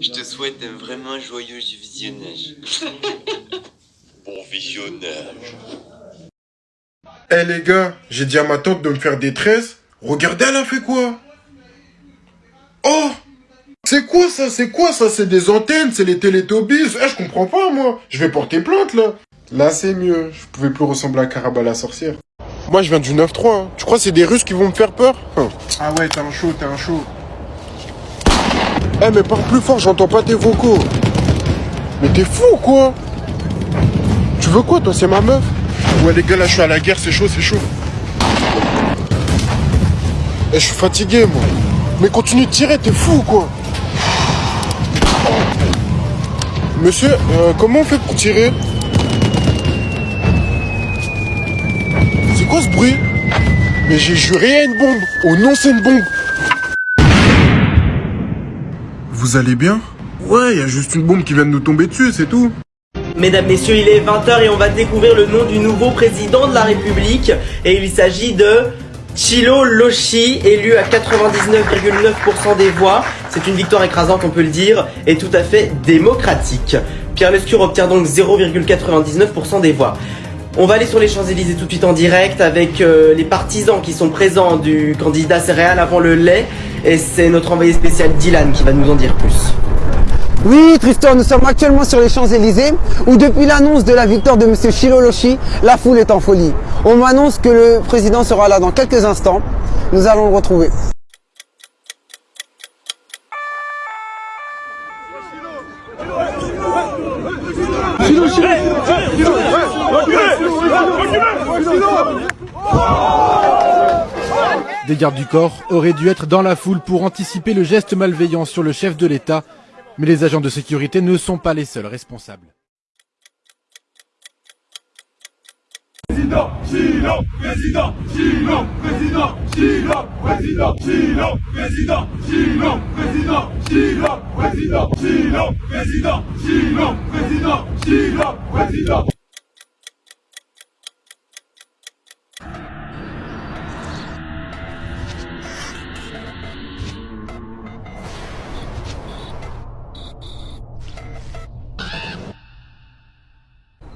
Je te souhaite un vraiment joyeux visionnage. bon visionnage. Eh les gars, j'ai dit à ma tante de me faire des tresses. Regardez, elle a fait quoi? Oh C'est quoi ça? C'est quoi ça? C'est des antennes, c'est les télétobies. Eh, je comprends pas, moi. Je vais porter plainte, là. Là, c'est mieux. Je pouvais plus ressembler à Caraba la sorcière. Moi, je viens du 9-3. hein. Tu crois que c'est des Russes qui vont me faire peur? Hein. Ah ouais, t'es un chaud, t'es un chaud. Eh, mais parle plus fort, j'entends pas tes vocaux. Mais t'es fou ou quoi. Tu veux quoi, toi C'est ma meuf? Ouais, les gars, là, je suis à la guerre, c'est chaud, c'est chaud. Eh, je suis fatigué, moi. Mais continue de tirer, t'es fou ou quoi. Monsieur, euh, comment on fait pour tirer? C'est quoi ce bruit? Mais j'ai juré à une bombe. Oh non, c'est une bombe Vous allez bien Ouais, y a juste une bombe qui vient de nous tomber dessus, c'est tout. Mesdames, Messieurs, il est 20h et on va découvrir le nom du nouveau président de la République. Et il s'agit de Chilo Loshi, élu à 99,9% des voix. C'est une victoire écrasante, on peut le dire, et tout à fait démocratique. Pierre Lescure obtient donc 0,99% des voix. On va aller sur les Champs-Élysées tout de suite en direct avec euh, les partisans qui sont présents du candidat céréal avant le lait. Et c'est notre envoyé spécial Dylan qui va nous en dire plus. Oui, Tristan, nous sommes actuellement sur les Champs-Élysées où depuis l'annonce de la victoire de M. Chiloloshi, la foule est en folie. On m'annonce que le président sera là dans quelques instants. Nous allons le retrouver. Des gardes du corps auraient dû être dans la foule pour anticiper le geste malveillant sur le chef de l'État, mais les agents de sécurité ne sont pas les seuls responsables.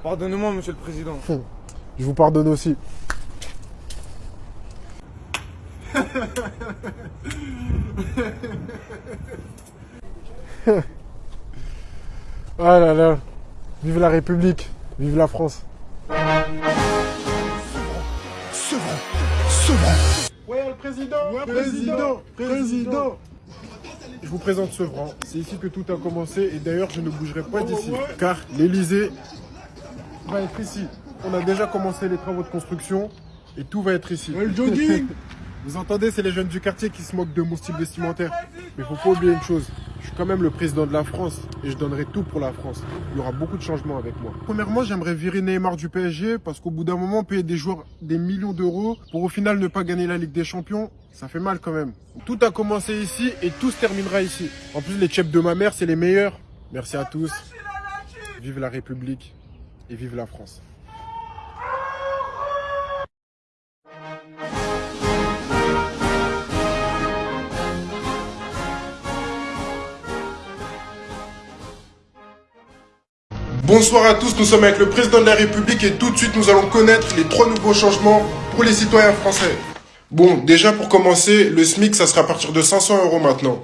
Pardonnez-moi, monsieur le président. Je vous pardonne aussi. ah là là. Vive la République. Vive la France. Ouais, le président Président Président Je vous présente Sevran. C'est ici que tout a commencé et d'ailleurs je ne bougerai pas d'ici. Car l'Elysée va être ici. On a déjà commencé les travaux de construction et tout va être ici. Vous entendez, c'est les jeunes du quartier qui se moquent de mon style vestimentaire. Mais faut pas oublier une chose, je suis quand même le président de la France et je donnerai tout pour la France. Il y aura beaucoup de changements avec moi. Premièrement, j'aimerais virer Neymar du PSG parce qu'au bout d'un moment, payer des joueurs des millions d'euros pour au final ne pas gagner la Ligue des Champions, ça fait mal quand même. Tout a commencé ici et tout se terminera ici. En plus, les chefs de ma mère, c'est les meilleurs. Merci à tous. Vive la République et vive la France. Bonsoir à tous, nous sommes avec le président de la République et tout de suite nous allons connaître les trois nouveaux changements pour les citoyens français. Bon, déjà pour commencer, le SMIC ça sera à partir de 500 euros maintenant.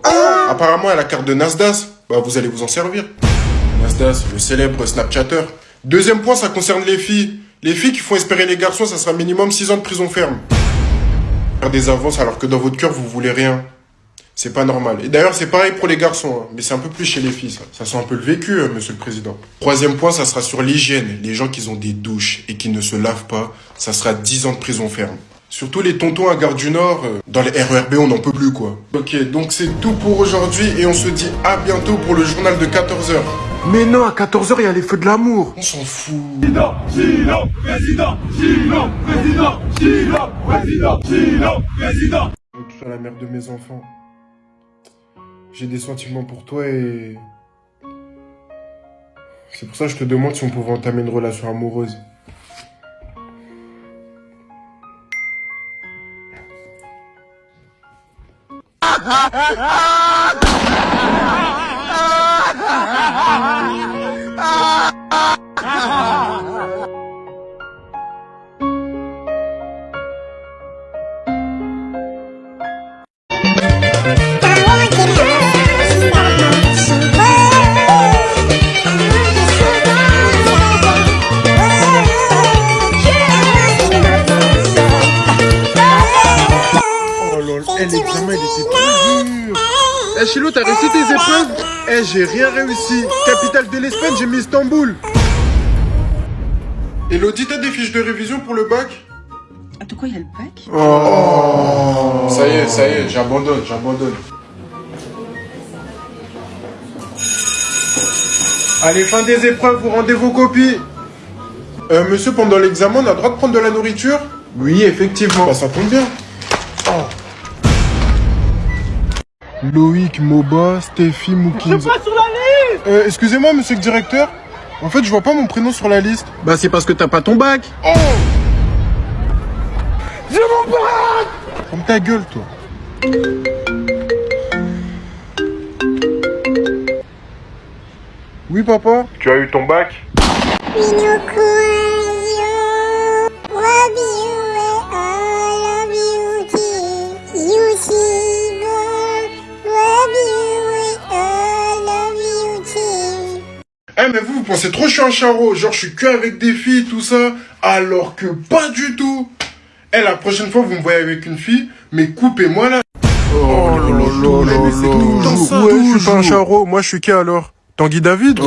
Apparemment à la carte de Nasdaq, bah vous allez vous en servir. Nasdaq, le célèbre Snapchatter. Deuxième point, ça concerne les filles. Les filles qui font espérer les garçons, ça sera minimum 6 ans de prison ferme. Faire des avances alors que dans votre cœur vous voulez rien. C'est pas normal. Et d'ailleurs, c'est pareil pour les garçons, hein. mais c'est un peu plus chez les filles, ça. Ça sent un peu le vécu, hein, monsieur le président. Troisième point, ça sera sur l'hygiène. Les gens qui ont des douches et qui ne se lavent pas, ça sera 10 ans de prison ferme. Surtout les tontons à Gare du Nord, euh, dans les RERB, on n'en peut plus, quoi. Ok, donc c'est tout pour aujourd'hui et on se dit à bientôt pour le journal de 14h. Mais non, à 14h, il y a les feux de l'amour. On s'en fout. Président, Chilo, président, Chilo, président, Chilo, président, Chilo, président. Tu sois la mère de mes enfants. J'ai des sentiments pour toi et... C'est pour ça que je te demande si on pouvait entamer une relation amoureuse. Elif, Samet, Chilo, t'as réussi tes épreuves Eh, j'ai rien réussi. Capitale de l'Espagne, j'ai mis Istanbul. Elodie, t'as des fiches de révision pour le bac Ah, de quoi il y a le bac Oh Ça y est, ça y est, j'abandonne, j'abandonne. Allez, fin des épreuves, vous rendez vos copies. Euh, monsieur, pendant l'examen, on a le droit de prendre de la nourriture? Oui, effectivement. Bah, ça tombe bien. Oh. Loïc, Moba, Steffi, Moukins. Pas sur la liste Euh, excusez-moi, monsieur le directeur. En fait, je vois pas mon prénom sur la liste. Bah, c'est parce que t'as pas ton bac. Oh J'ai mon bac Ferme ta gueule, toi. Oui, papa Tu as eu ton bac? Eh, mais vous, vous pensez trop que je suis un charreau. Genre, je suis que avec des filles, tout ça. Alors que pas du tout. Eh, la prochaine fois, vous me voyez avec une fille, mais coupez-moi là. Oh là là là là là. Ouais, je suis pas un charreau. Moi, je suis qui alors? Tanguy David?